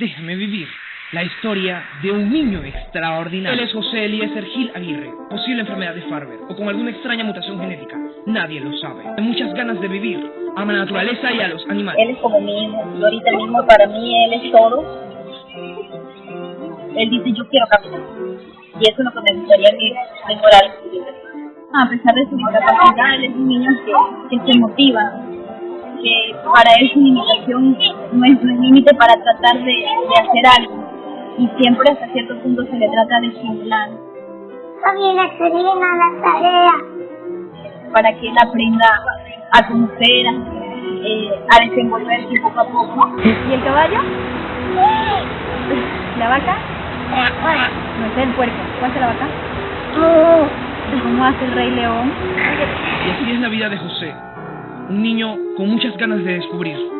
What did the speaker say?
Déjame vivir. La historia de un niño extraordinario. Él es José Eliezer Gil Aguirre, posible enfermedad de Farber o con alguna extraña mutación genética. Nadie lo sabe. Hay muchas ganas de vivir. Ama la naturaleza y a los animales. Él es como mi hijo. Y ahorita mismo para mí él es todo. Él dice yo quiero caminar. Y eso es lo que me gustaría que mejorar. A pesar de su discapacidad, él es un niño que, que se motiva, que para él su limitación no es un límite para tratar de, de hacer algo y siempre hasta cierto punto se le trata de estimular. También excelente la tarea. Para que él aprenda a conocer, a, eh, a desenvolverse poco a poco. ¿Y el caballo? ¿La vaca? No sé, el puerco. ¿Cuál es la vaca? ¿Cómo hace el rey león? Y así es la vida de José, un niño con muchas ganas de descubrir